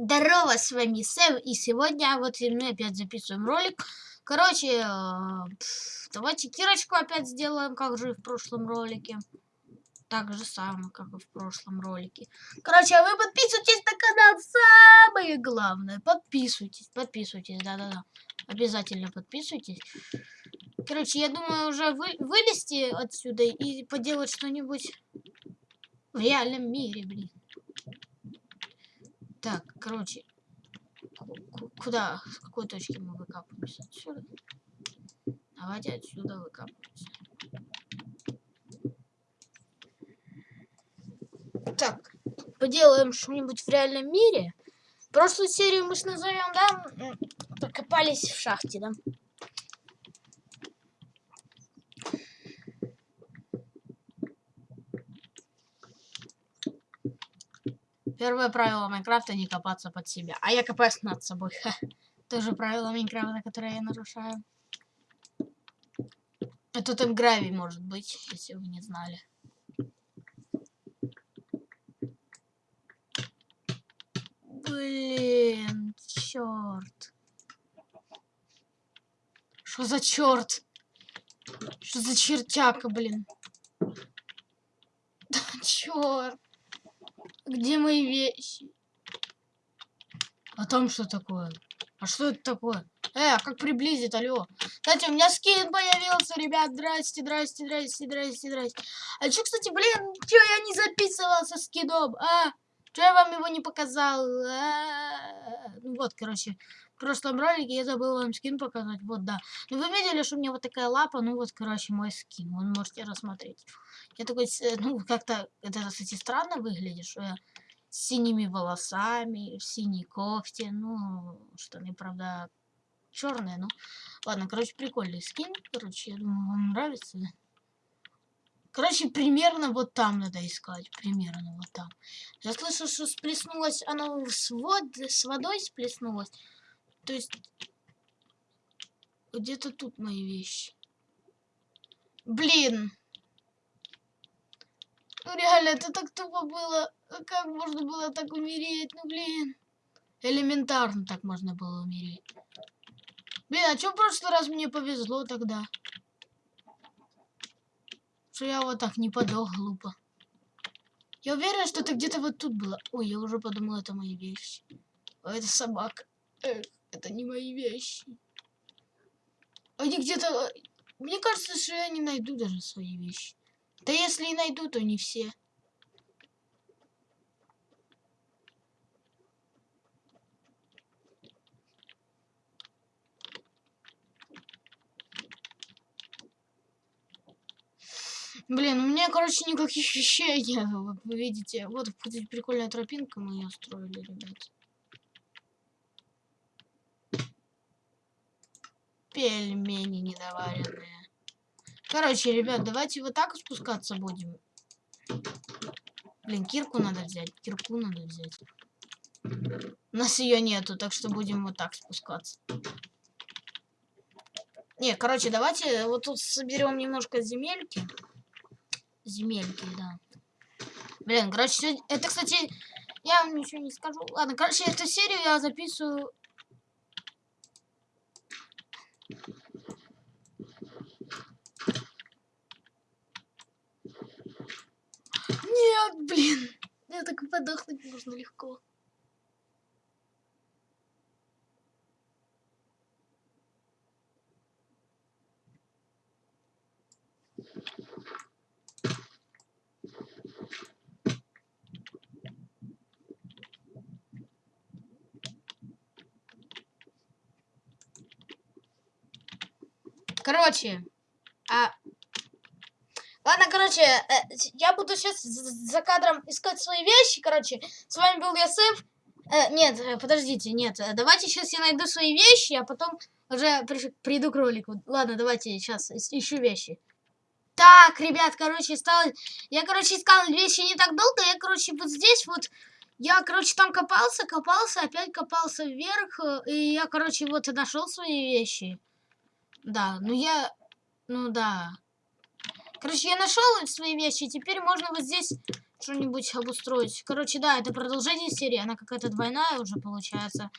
Здорово, с вами Сэм, и сегодня вот мы опять записываем ролик. Короче, э, давайте кирочку опять сделаем, как же и в прошлом ролике. Так же самое, как и в прошлом ролике. Короче, а вы подписывайтесь на канал, самое главное. Подписывайтесь, подписывайтесь, да-да-да. Обязательно подписывайтесь. Короче, я думаю уже вы, вылезти отсюда и поделать что-нибудь в реальном мире, блин. Так, короче, куда, с какой точки мы выкапываемся? Отсюда. Давайте отсюда выкапываемся. Так, поделаем что-нибудь в реальном мире. Прошлую серию мы ж назовем, да? Покопались в шахте, да? Первое правило Майнкрафта не копаться под себя. А я копаюсь над собой. Тоже правило Майнкрафта, которое я нарушаю. А тут им гравий может быть, если вы не знали. Блин, черт. Что за черт? Что за чертяка, блин? Да, черт. Где мои вещи? А там что такое? А что это такое? Э, а как приблизит, алло? Кстати, у меня скин появился, ребят. Здрасте, здрасте, здрасте, здрасте, здрасте. А что, кстати, блин, что я не записывал со скином, а? Что я вам его не показал? А -а -а. Ну вот, короче, в прошлом ролике я забыл вам скин показать. Вот, да. Ну, вы видели, что у меня вот такая лапа? Ну, вот, короче, мой скин. Вы можете рассмотреть. Я такой, ну, как-то, это, кстати, странно выглядит, что я с синими волосами, в синей кофте. Ну, штаны, правда, черные, ну. Ладно, короче, прикольный скин. Короче, я думаю, вам нравится. Короче, примерно вот там надо искать. Примерно вот там. Я слышал, что сплеснулась она с, вод, с водой сплеснулась. То есть где-то тут мои вещи. Блин. Ну реально, это так тупо было. Как можно было так умереть? Ну блин. Элементарно так можно было умереть. Блин, а что в прошлый раз мне повезло тогда? Что я вот так не подох глупо. Я уверена, что это где-то вот тут было. Ой, я уже подумала, это мои вещи. О, это собака. Эх. Это не мои вещи. Они где-то... Мне кажется, что я не найду даже свои вещи. Да если и найду, то не все. Блин, у меня, короче, никаких вещей нет. Вы видите, вот прикольная тропинка мы ее строили, ребят. Пельмени недоваренные. Короче, ребят, давайте вот так спускаться будем. Блин, кирку надо взять. Кирку надо взять. У нас ее нету, так что будем вот так спускаться. Не, короче, давайте вот тут соберем немножко земельки. Земельки, да. Блин, короче, это, кстати, я вам ничего не скажу. Ладно, короче, эту серию я записываю Блин. Я так подохнуть можно легко. Короче, а... Ладно, короче, э, я буду сейчас за кадром искать свои вещи, короче. С вами был Ясеф. Э, нет, э, подождите, нет. Э, давайте сейчас я найду свои вещи, а потом уже приду к ролику. Ладно, давайте сейчас ищу вещи. Так, ребят, короче, стал... Я, короче, искал вещи не так долго. Я, короче, вот здесь вот... Я, короче, там копался, копался, опять копался вверх. И я, короче, вот и нашел свои вещи. Да, ну я... Ну да. Короче, я нашел свои вещи. Теперь можно вот здесь что-нибудь обустроить. Короче, да, это продолжение серии, она какая-то двойная уже получается.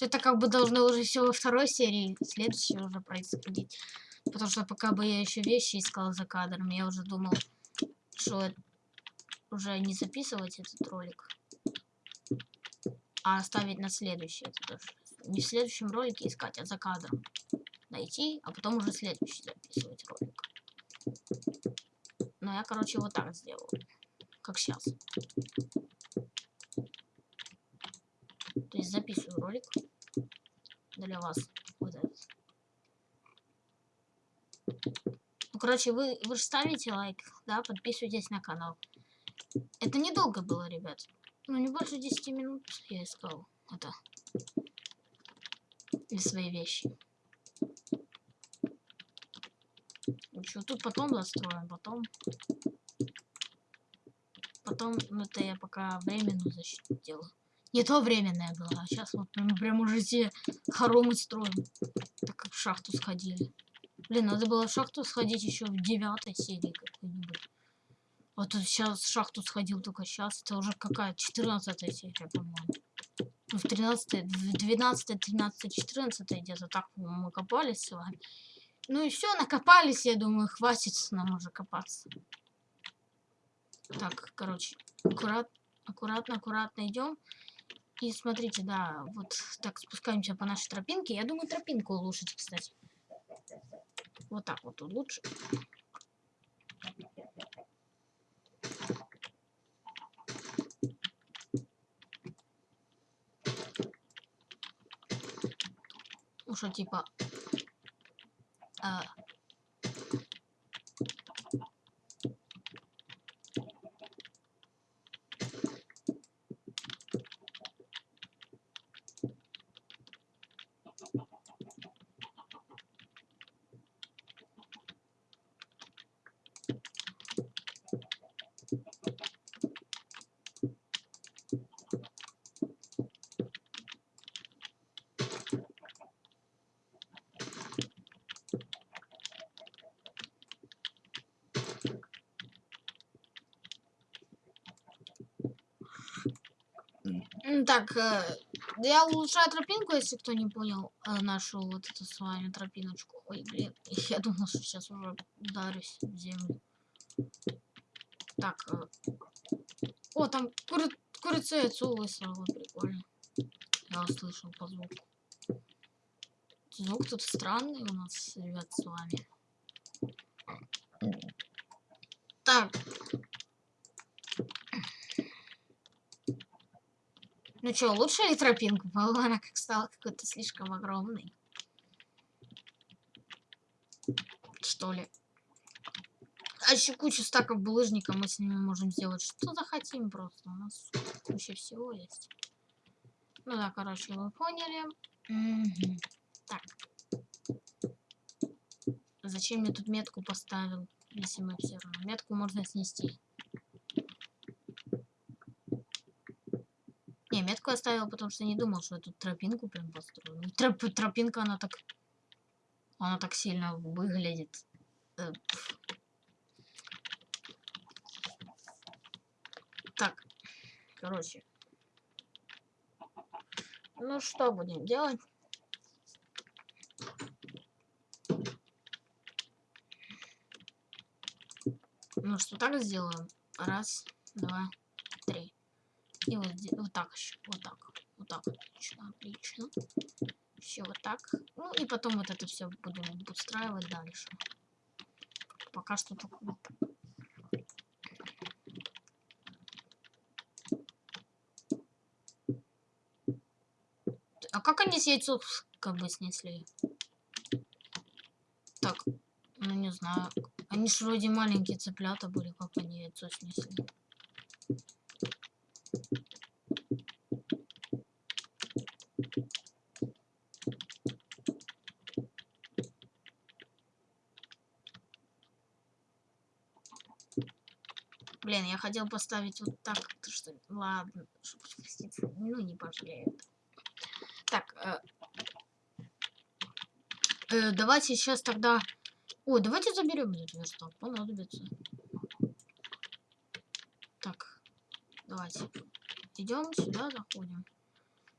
Это как бы должно уже все во второй серии, следующей уже происходить. Потому что пока бы я еще вещи искал за кадром, я уже думал, что уже не записывать этот ролик, а оставить на следующий. Не в следующем ролике искать, а за кадром найти, а потом уже следующий записывать ролик. Но я, короче, вот так сделал. Как сейчас. То есть записываю ролик для вас. Вот этот. Ну, короче, вы, вы же ставите лайк, да, подписывайтесь на канал. Это недолго было, ребят. Ну, не больше 10 минут я искал это. Для свои вещи. Что, тут потом застроим, потом... Потом, ну это я пока временную защиту делаю. Не то временное было, а сейчас вот мы прям уже все хоромы строим. Так как в шахту сходили. Блин, надо было в шахту сходить еще в девятой серии какой-нибудь. Вот тут сейчас в шахту сходил только сейчас. Это уже какая? 14 серия, по-моему. Ну, в 13, в 12, 13, 14 где-то так мы копались с вами. Ну и все, накопались, я думаю, хватит нам уже копаться. Так, короче, аккурат, аккуратно, аккуратно идем. И смотрите, да, вот так спускаемся по нашей тропинке. Я думаю, тропинку улучшить, кстати. Вот так вот лучше. Ну что, типа... А, Так, э, я улучшаю тропинку, если кто не понял, э, нашу вот эту с вами тропиночку. Ой, блин, я думал, что сейчас уже ударюсь в землю. Так, э, о, там кури курица яйцо высрала, прикольно. Я услышал по звуку. Звук тут странный у нас, ребят, с вами. Так, Ну что, лучше ли тропинку? По-моему, она как стала какой-то слишком огромной. Что ли? А еще кучу стаков булыжника мы с ними можем сделать. Что захотим просто. У нас куча всего есть. Ну да, короче, вы поняли. Угу. Так. Зачем я тут метку поставил, если мы все равно? Метку можно снести. Не, метку оставил, потому что не думал, что я тут тропинку прям построю. Ну, троп, тропинка, она так... Она так сильно выглядит. Э, так, короче. Ну, что будем делать? Ну, что так сделаем? Раз, два. И вот, вот так еще. Вот так. Вот так. Отлично, отлично. Все вот так. Ну и потом вот это все будем устраивать дальше. Пока что только вот так. А как они с яйцо как бы снесли? Так, ну не знаю. Они же вроде маленькие цыплята были, как они яйцо снесли. Блин, я хотел поставить вот так, что ладно, ну не пожалею. Так, э, э, давайте сейчас тогда... Ой, давайте заберем этот верстак, понадобится. Так, Давайте. Идем сюда, заходим.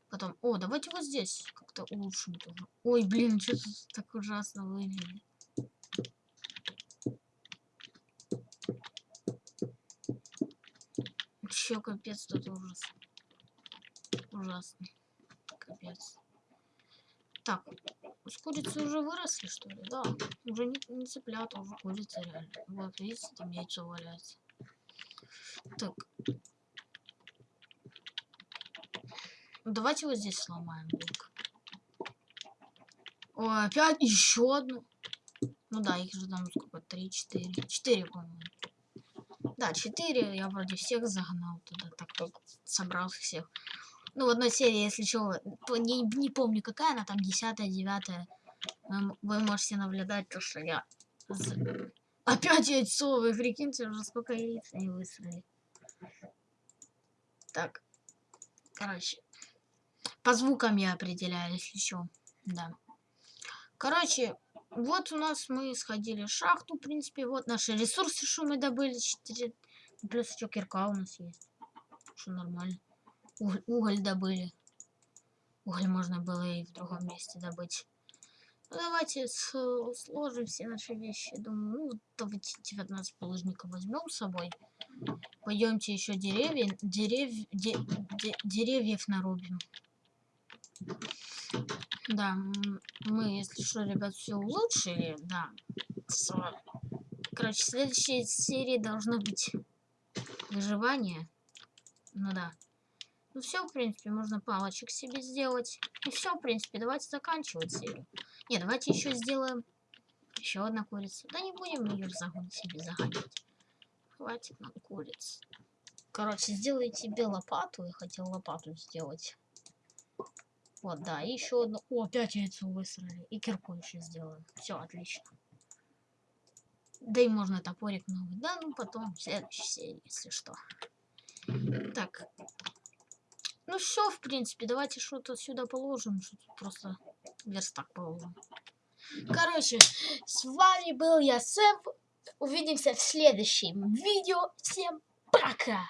Потом, о, давайте вот здесь как-то улучшим тоже. Ой, блин, что тут так ужасно выглядит. Чё, капец, тут ужас. Ужасно. Капец. Так, с курицы уже выросли, что ли? Да. Уже не, не цыплята, уже курица реально. Вот, видите, там яйцо валяется. Так. Давайте вот здесь сломаем блок. О, опять еще одну. Ну да, их же там сколько? Три, четыре. Четыре, по-моему. Да, четыре. Я вроде всех загнал туда. Так, так собрал всех. Ну, в одной серии, если то не, не помню какая она, там десятая, девятая. Вы, вы можете наблюдать то, что я... Опять яйцо, вы прикиньте, уже сколько яиц они высрали. Так, короче, по звукам я определяю, если что, да. Короче, вот у нас мы сходили в шахту, в принципе, вот наши ресурсы, что мы добыли, 4, плюс еще кирка у нас есть, что нормально. Уголь, уголь добыли. Уголь можно было и в другом месте добыть. Ну, давайте сложим все наши вещи. Думаю, ну, давайте 19 положников возьмем с собой. Пойдемте еще деревья, дерев, де, де, деревьев нарубим. Да, мы, если что, ребят, все улучшили, да. Короче, в следующей серии должно быть выживание. Ну да. Ну все, в принципе, можно палочек себе сделать. И все, в принципе, давайте заканчивать серию. Не, давайте еще сделаем еще одна курица. Да не будем ее загон себе загонять. Хватит нам куриц. Короче, сделайте себе лопату. Я хотел лопату сделать. Вот, да, и еще одну. О, опять яйцо высрали. И кирку еще сделаем. Все, отлично. Да и можно топорик новый. Да, ну потом в следующей серии, если что. Так, ну все, в принципе, давайте что-то сюда положим. Что просто верстак положим. Короче, с вами был я, Сэм. Увидимся в следующем видео. Всем пока!